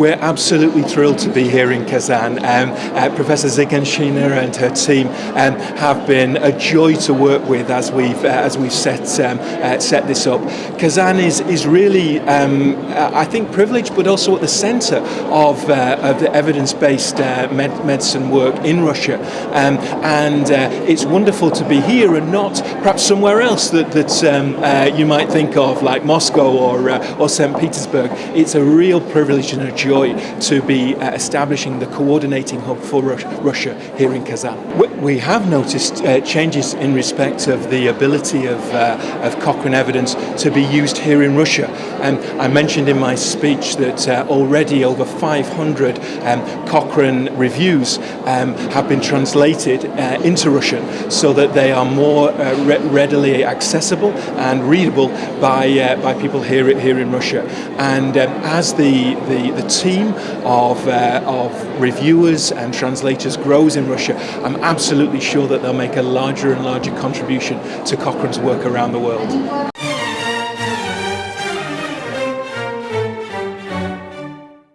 we're absolutely thrilled to be here in Kazan. Um, uh, Professor Ziganshina and her team um, have been a joy to work with as we've uh, as we've set um, uh, set this up. Kazan is is really, um, uh, I think, privileged, but also at the centre of uh, of the evidence-based uh, med medicine work in Russia, um, and it's wonderful to be here and not perhaps somewhere else that that um, you might think of, like Moscow or or St. Petersburg. It's a real privilege and a joy to be uh, establishing the coordinating hub for Russia here in Kazan. We have noticed uh, changes in respect of the ability of, uh, of Cochrane evidence to be used here in Russia. And I mentioned in my speech that uh, already over 500 um, Cochrane reviews um, have been translated uh, into Russian so that they are more uh, re readily accessible and readable by, by people here, here in Russia. And um, as the, the, the team of, uh, of reviewers and translators grows in Russia, I'm absolutely sure that they'll make a larger and larger contribution to Cochrane's work around the world.